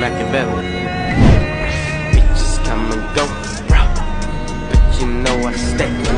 Machiavelli. Bitches come and go, bro. But you know I stay.